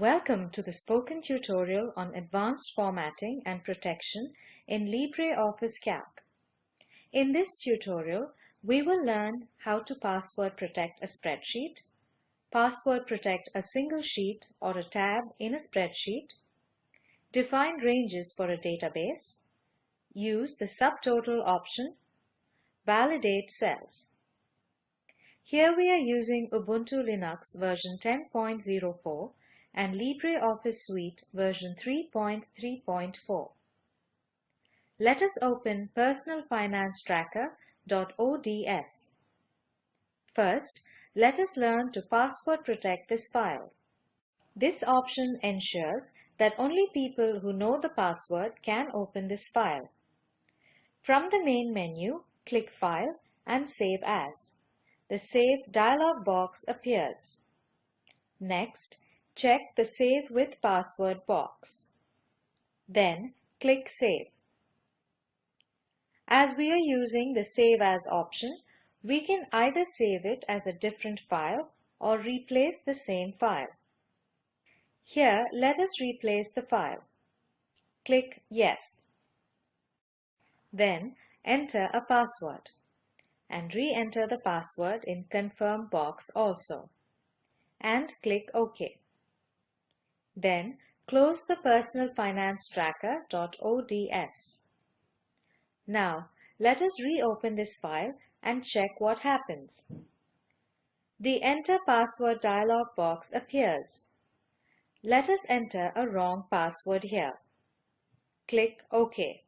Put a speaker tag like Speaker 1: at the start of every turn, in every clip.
Speaker 1: Welcome to the spoken tutorial on advanced formatting and protection in LibreOffice Calc. In this tutorial, we will learn how to password protect a spreadsheet, password protect a single sheet or a tab in a spreadsheet, define ranges for a database, use the subtotal option, validate cells. Here we are using Ubuntu Linux version 10.04 and LibreOffice Suite version 3.3.4. Let us open personalfinancetracker.ods. First, let us learn to password protect this file. This option ensures that only people who know the password can open this file. From the main menu, click File and Save As. The Save dialog box appears. Next, check the Save with Password box. Then click Save. As we are using the Save As option, we can either save it as a different file or replace the same file. Here, let us replace the file. Click Yes. Then, enter a password and re-enter the password in Confirm box also and click OK. Then close the personalfinancetracker.ods. Now, let us reopen this file and check what happens. The Enter Password dialog box appears. Let us enter a wrong password here. Click OK.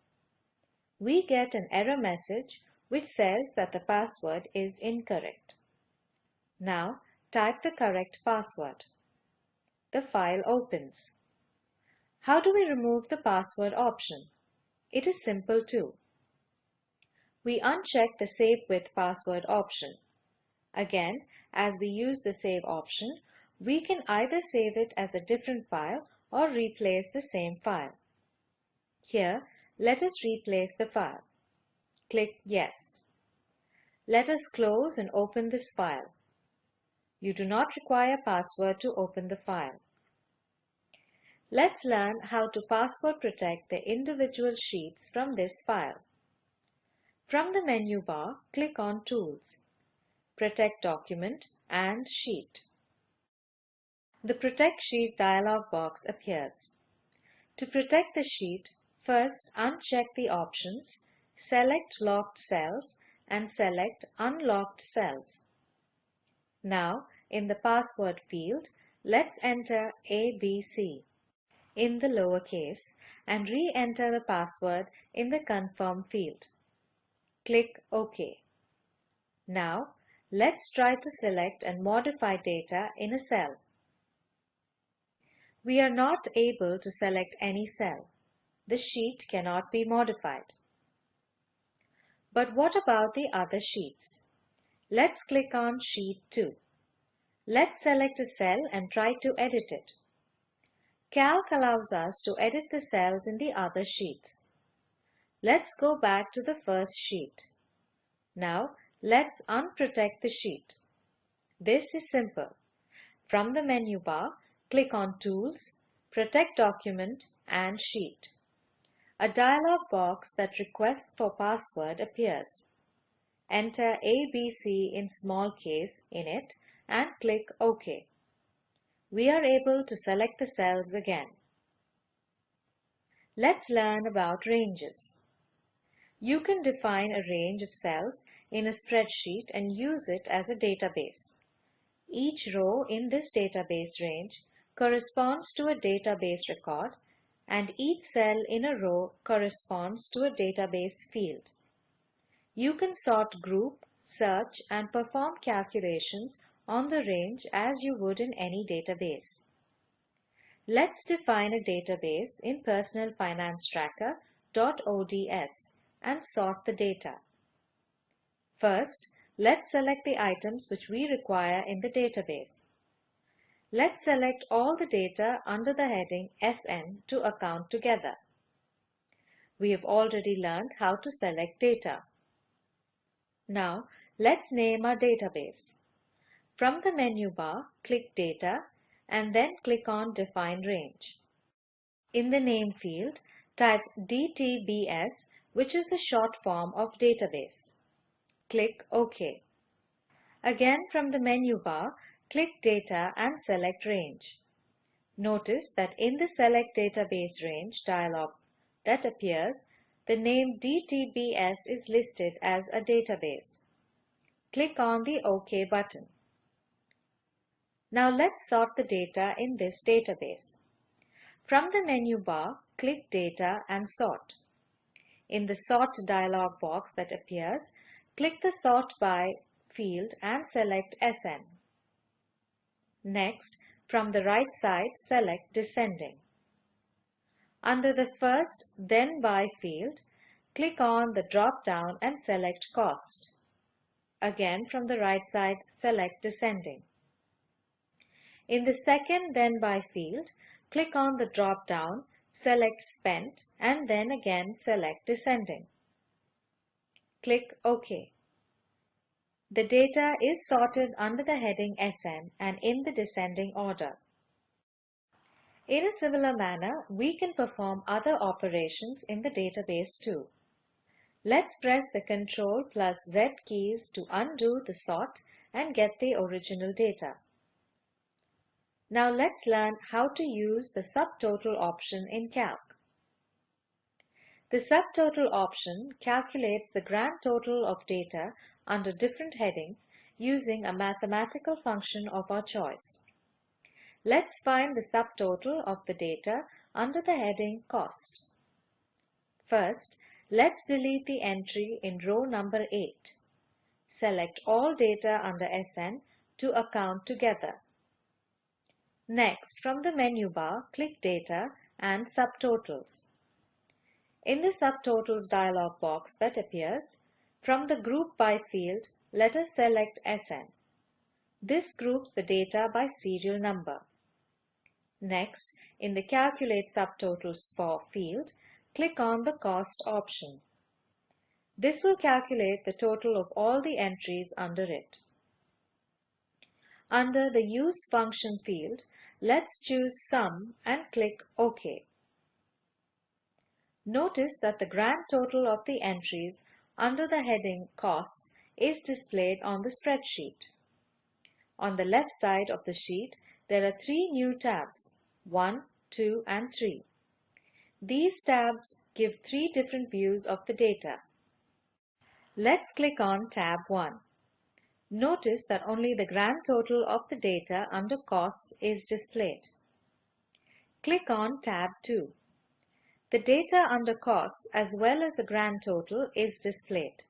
Speaker 1: We get an error message which says that the password is incorrect. Now, type the correct password the file opens. How do we remove the password option? It is simple too. We uncheck the Save with Password option. Again, as we use the Save option, we can either save it as a different file or replace the same file. Here, let us replace the file. Click Yes. Let us close and open this file. You do not require password to open the file. Let's learn how to password protect the individual sheets from this file. From the menu bar, click on Tools, Protect Document and Sheet. The Protect Sheet dialog box appears. To protect the sheet, first uncheck the options, select Locked Cells and select Unlocked Cells. Now, in the Password field, let's enter ABC in the lowercase and re-enter the password in the confirm field. Click OK. Now, let's try to select and modify data in a cell. We are not able to select any cell. The sheet cannot be modified. But what about the other sheets? Let's click on Sheet 2. Let's select a cell and try to edit it. Calc allows us to edit the cells in the other sheets. Let's go back to the first sheet. Now, let's unprotect the sheet. This is simple. From the menu bar, click on Tools, Protect Document and Sheet. A dialog box that requests for password appears. Enter ABC in small case in it and click OK we are able to select the cells again. Let's learn about ranges. You can define a range of cells in a spreadsheet and use it as a database. Each row in this database range corresponds to a database record and each cell in a row corresponds to a database field. You can sort group, search and perform calculations on the range as you would in any database. Let's define a database in personalfinancetracker.ods and sort the data. First, let's select the items which we require in the database. Let's select all the data under the heading SN to account together. We have already learned how to select data. Now, let's name our database. From the menu bar, click Data and then click on Define Range. In the name field, type DTBS, which is the short form of database. Click OK. Again from the menu bar, click Data and select Range. Notice that in the Select Database Range dialog that appears, the name DTBS is listed as a database. Click on the OK button. Now let's sort the data in this database. From the menu bar, click Data and Sort. In the Sort dialog box that appears, click the Sort By field and select SN. Next, from the right side, select Descending. Under the First Then By field, click on the drop-down and select Cost. Again, from the right side, select Descending. In the second then by field, click on the drop-down, select spent, and then again select descending. Click OK. The data is sorted under the heading SN and in the descending order. In a similar manner, we can perform other operations in the database too. Let's press the Ctrl plus Z keys to undo the sort and get the original data. Now let's learn how to use the subtotal option in Calc. The subtotal option calculates the grand total of data under different headings using a mathematical function of our choice. Let's find the subtotal of the data under the heading Cost. First, let's delete the entry in row number 8. Select all data under SN to account together. Next, from the menu bar, click Data and Subtotals. In the Subtotals dialog box that appears, from the Group By field, let us select SN. This groups the data by serial number. Next, in the Calculate Subtotals for field, click on the Cost option. This will calculate the total of all the entries under it. Under the Use function field, Let's choose sum and click OK. Notice that the grand total of the entries under the heading Costs is displayed on the spreadsheet. On the left side of the sheet, there are three new tabs, 1, 2 and 3. These tabs give three different views of the data. Let's click on tab 1. Notice that only the grand total of the data under costs is displayed. Click on tab 2. The data under costs as well as the grand total is displayed.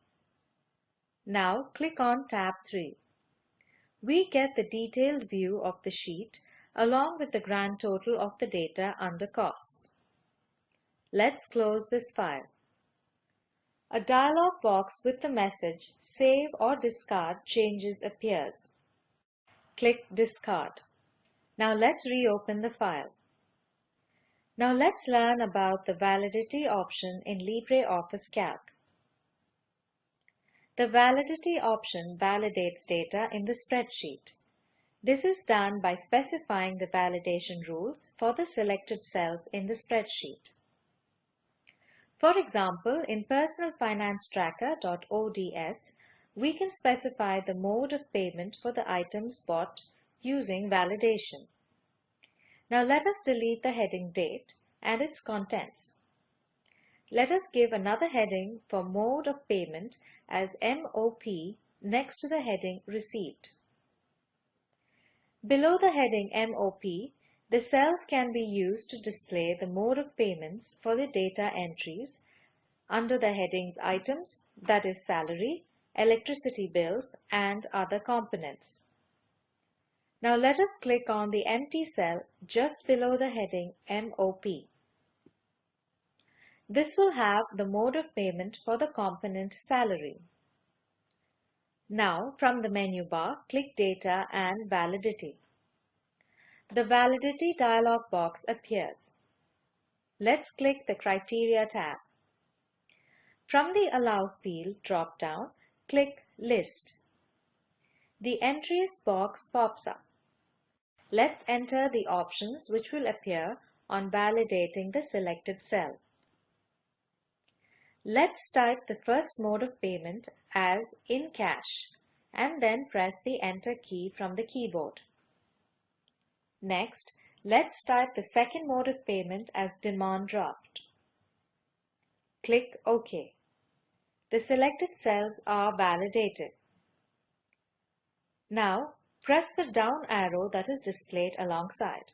Speaker 1: Now click on tab 3. We get the detailed view of the sheet along with the grand total of the data under costs. Let's close this file. A dialog box with the message Save or Discard Changes appears. Click Discard. Now let's reopen the file. Now let's learn about the validity option in LibreOffice Calc. The validity option validates data in the spreadsheet. This is done by specifying the validation rules for the selected cells in the spreadsheet. For example, in personalfinancetracker.ods, we can specify the mode of payment for the items bought using validation. Now let us delete the heading date and its contents. Let us give another heading for mode of payment as MOP next to the heading received. Below the heading MOP, the cells can be used to display the mode of payments for the data entries under the headings items, that is salary, electricity bills, and other components. Now let us click on the empty cell just below the heading MOP. This will have the mode of payment for the component salary. Now from the menu bar, click Data and Validity. The Validity dialog box appears. Let's click the Criteria tab. From the Allow field drop-down, click List. The Entries box pops up. Let's enter the options which will appear on validating the selected cell. Let's type the first mode of payment as in cash and then press the Enter key from the keyboard. Next, let's type the second mode of payment as demand draft. Click OK. The selected cells are validated. Now, press the down arrow that is displayed alongside.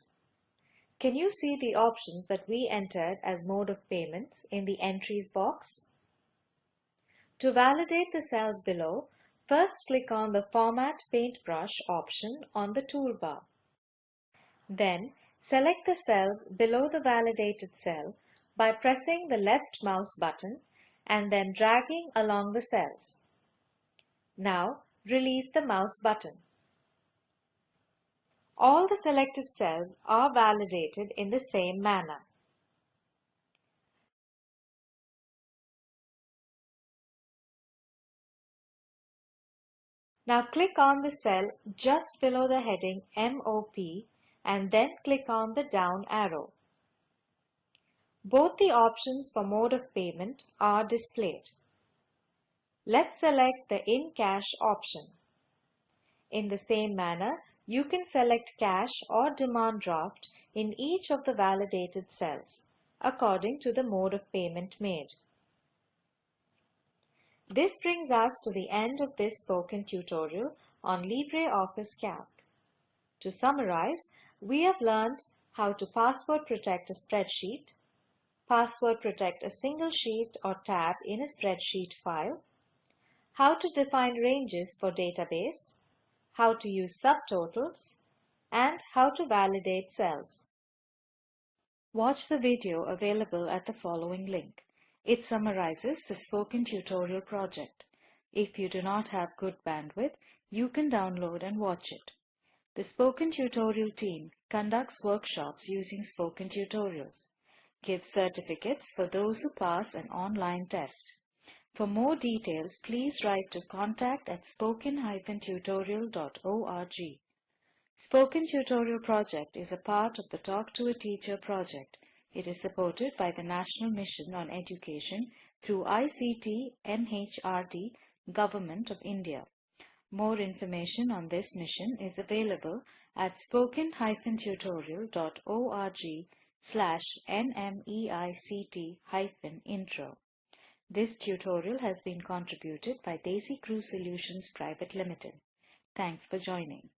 Speaker 1: Can you see the options that we entered as mode of payments in the entries box? To validate the cells below, first click on the Format Paintbrush option on the toolbar. Then, select the cells below the validated cell by pressing the left mouse button and then dragging along the cells. Now, release the mouse button. All the selected cells are validated in the same manner. Now click on the cell just below the heading MOP and then click on the down arrow. Both the options for mode of payment are displayed. Let's select the in cash option. In the same manner, you can select cash or demand draft in each of the validated cells according to the mode of payment made. This brings us to the end of this spoken tutorial on LibreOffice Calc. To summarize, we have learned how to password protect a spreadsheet, password protect a single sheet or tab in a spreadsheet file, how to define ranges for database, how to use subtotals, and how to validate cells. Watch the video available at the following link. It summarizes the spoken tutorial project. If you do not have good bandwidth, you can download and watch it. The Spoken Tutorial team conducts workshops using Spoken Tutorials, gives certificates for those who pass an online test. For more details, please write to contact at spoken-tutorial.org. Spoken Tutorial Project is a part of the Talk to a Teacher project. It is supported by the National Mission on Education through ICT MHRD, Government of India. More information on this mission is available at spoken-tutorial.org slash nmeict-intro. This tutorial has been contributed by DesiCrew Solutions Private Limited. Thanks for joining.